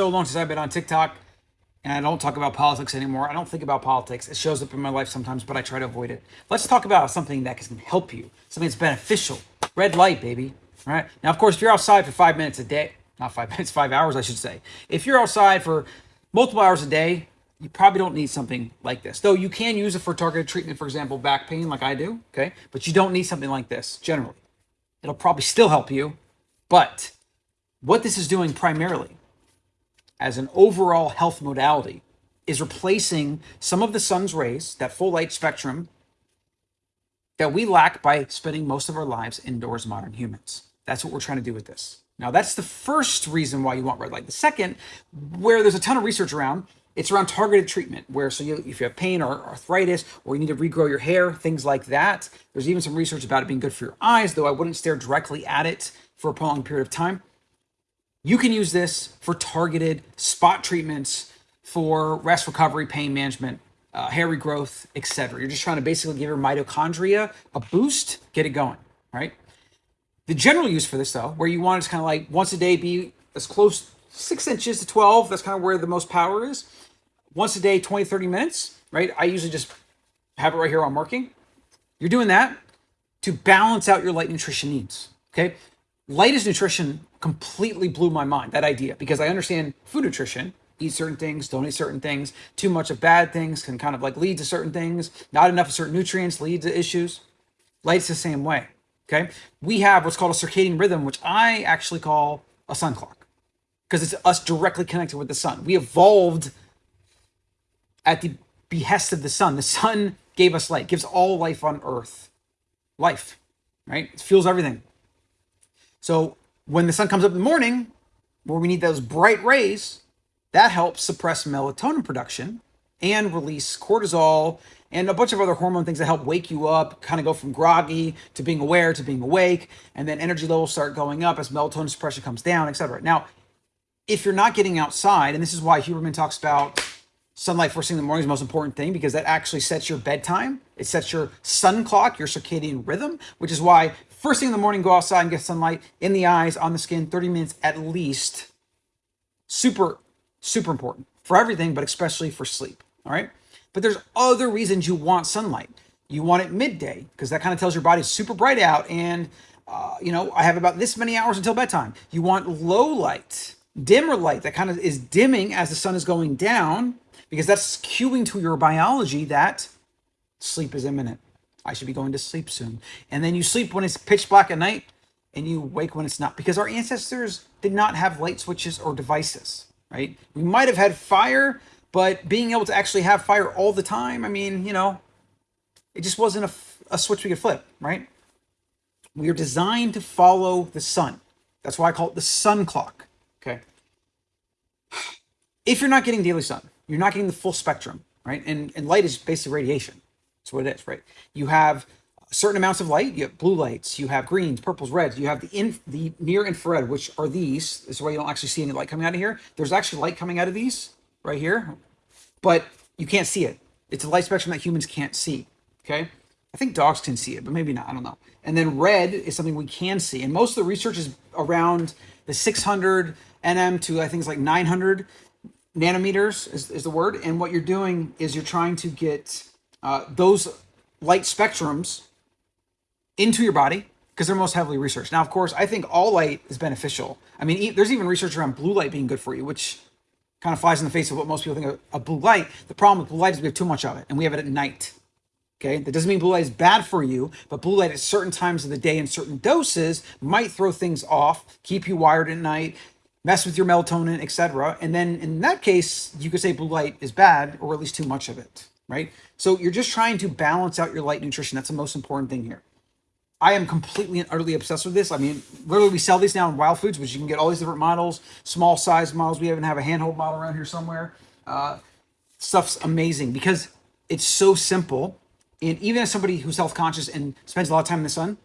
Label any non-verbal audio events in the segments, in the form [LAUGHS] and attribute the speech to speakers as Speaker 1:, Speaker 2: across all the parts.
Speaker 1: so long since I've been on TikTok and I don't talk about politics anymore. I don't think about politics. It shows up in my life sometimes, but I try to avoid it. Let's talk about something that can help you, something that's beneficial. Red light, baby. All right. Now, of course, if you're outside for five minutes a day, not five [LAUGHS] minutes, five hours, I should say. If you're outside for multiple hours a day, you probably don't need something like this. Though you can use it for targeted treatment, for example, back pain, like I do. Okay. But you don't need something like this generally. It'll probably still help you. But what this is doing primarily as an overall health modality is replacing some of the sun's rays, that full light spectrum that we lack by spending most of our lives indoors, modern humans. That's what we're trying to do with this. Now, that's the first reason why you want red light. The second, where there's a ton of research around, it's around targeted treatment, where so you, if you have pain or arthritis, or you need to regrow your hair, things like that. There's even some research about it being good for your eyes, though I wouldn't stare directly at it for a prolonged period of time. You can use this for targeted spot treatments for rest recovery, pain management, uh, hair regrowth, etc. You're just trying to basically give your mitochondria a boost, get it going, right? The general use for this, though, where you want it to kind of like once a day be as close six inches to 12, that's kind of where the most power is. Once a day, 20, 30 minutes, right? I usually just have it right here while I'm working. You're doing that to balance out your light nutrition needs, okay? Light is nutrition completely blew my mind, that idea, because I understand food nutrition, eat certain things, don't eat certain things. Too much of bad things can kind of like lead to certain things. Not enough of certain nutrients lead to issues. Light's the same way. Okay. We have what's called a circadian rhythm, which I actually call a sun clock because it's us directly connected with the sun. We evolved at the behest of the sun. The sun gave us light, gives all life on earth life, right? It fuels everything. So when the sun comes up in the morning, where we need those bright rays, that helps suppress melatonin production and release cortisol and a bunch of other hormone things that help wake you up, kind of go from groggy to being aware to being awake, and then energy levels start going up as melatonin suppression comes down, etc. Now, if you're not getting outside, and this is why Huberman talks about sunlight first thing in the morning is the most important thing because that actually sets your bedtime. It sets your sun clock, your circadian rhythm, which is why first thing in the morning, go outside and get sunlight in the eyes, on the skin, 30 minutes at least. Super super important for everything, but especially for sleep. All right. But there's other reasons you want sunlight. You want it midday because that kind of tells your body super bright out. And, uh, you know, I have about this many hours until bedtime. You want low light, dimmer light that kind of is dimming as the sun is going down because that's cueing to your biology that sleep is imminent. I should be going to sleep soon. And then you sleep when it's pitch black at night and you wake when it's not because our ancestors did not have light switches or devices right? We might have had fire, but being able to actually have fire all the time, I mean, you know, it just wasn't a, a switch we could flip, right? We are designed to follow the sun. That's why I call it the sun clock, okay? If you're not getting daily sun, you're not getting the full spectrum, right? And, and light is basically radiation. That's what it is, right? You have certain amounts of light. You have blue lights, you have greens, purples, reds. You have the in the near infrared, which are these. This is why you don't actually see any light coming out of here. There's actually light coming out of these right here, but you can't see it. It's a light spectrum that humans can't see. Okay. I think dogs can see it, but maybe not. I don't know. And then red is something we can see. And most of the research is around the 600 nm to I think it's like 900 nanometers is, is the word. And what you're doing is you're trying to get uh, those light spectrums into your body because they're most heavily researched. Now, of course, I think all light is beneficial. I mean, there's even research around blue light being good for you, which kind of flies in the face of what most people think of, of blue light. The problem with blue light is we have too much of it, and we have it at night. Okay, that doesn't mean blue light is bad for you, but blue light at certain times of the day in certain doses might throw things off, keep you wired at night, mess with your melatonin, etc. And then in that case, you could say blue light is bad or at least too much of it, right? So you're just trying to balance out your light nutrition. That's the most important thing here. I am completely and utterly obsessed with this. I mean, literally, we sell these now in Wild Foods, which you can get all these different models, small size models. We even have a handhold model around here somewhere. Uh, stuff's amazing because it's so simple. And even as somebody who's health conscious and spends a lot of time in the sun,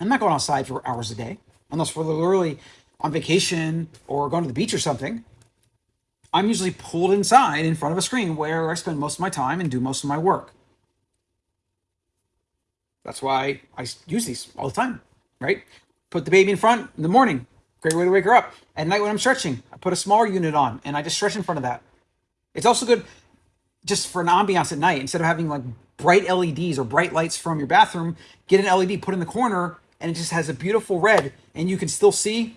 Speaker 1: I'm not going outside for hours a day, unless we're literally on vacation or going to the beach or something. I'm usually pulled inside in front of a screen where I spend most of my time and do most of my work. That's why I use these all the time, right? Put the baby in front in the morning, Great way to wake her up. At night when I'm stretching, I put a smaller unit on and I just stretch in front of that. It's also good just for an ambiance at night. Instead of having like bright LEDs or bright lights from your bathroom, get an LED, put in the corner, and it just has a beautiful red and you can still see.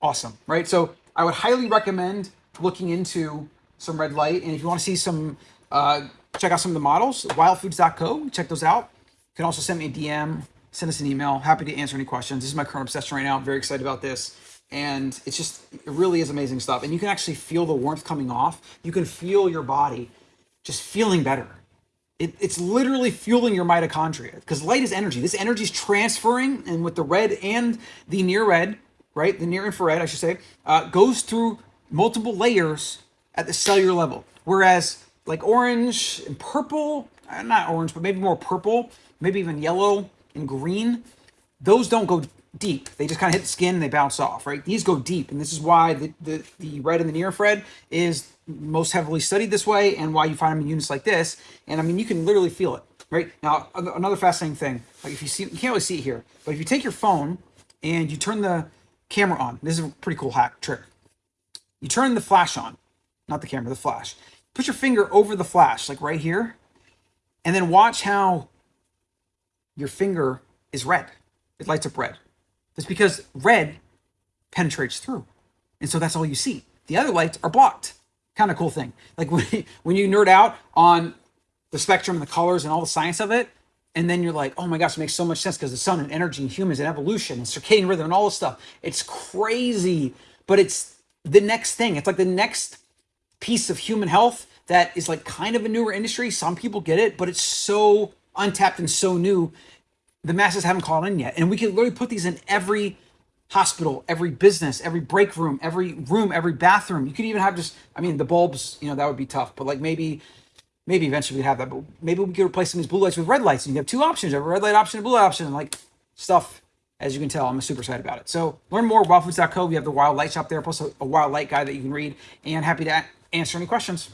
Speaker 1: Awesome, right? So I would highly recommend looking into some red light. And if you want to see some, uh, check out some of the models, wildfoods.co, check those out. You can also send me a DM, send us an email. Happy to answer any questions. This is my current obsession right now. I'm very excited about this. And it's just, it really is amazing stuff. And you can actually feel the warmth coming off. You can feel your body just feeling better. It, it's literally fueling your mitochondria because light is energy. This energy is transferring, and with the red and the near red, right, the near infrared, I should say, uh, goes through multiple layers at the cellular level. Whereas like orange and purple, uh, not orange, but maybe more purple, maybe even yellow and green, those don't go deep. They just kind of hit the skin and they bounce off, right? These go deep. And this is why the, the, the red and the near infrared is most heavily studied this way and why you find them in units like this. And I mean, you can literally feel it, right? Now, another fascinating thing, like if you see, you can't really see it here, but if you take your phone and you turn the camera on, this is a pretty cool hack trick. You turn the flash on, not the camera, the flash. Put your finger over the flash, like right here, and then watch how your finger is red. It lights up red. It's because red penetrates through. And so that's all you see. The other lights are blocked. Kind of cool thing. Like [LAUGHS] when, when you nerd out on the spectrum and the colors and all the science of it, and then you're like, oh my gosh, it makes so much sense because the sun and energy and humans and evolution and circadian rhythm and all this stuff. It's crazy, but it's the next thing. It's like the next piece of human health that is like kind of a newer industry. Some people get it, but it's so untapped and so new. The masses haven't caught in yet. And we can literally put these in every hospital, every business, every break room, every room, every bathroom. You could even have just, I mean, the bulbs, you know, that would be tough, but like maybe, maybe eventually we'd have that, but maybe we could replace some of these blue lights with red lights and you have two options, you have a red light option and blue light option, and like stuff, as you can tell, I'm super excited about it. So learn more, at wildfoods.co. We have the wild light shop there, plus a, a wild light guide that you can read and happy to answer any questions.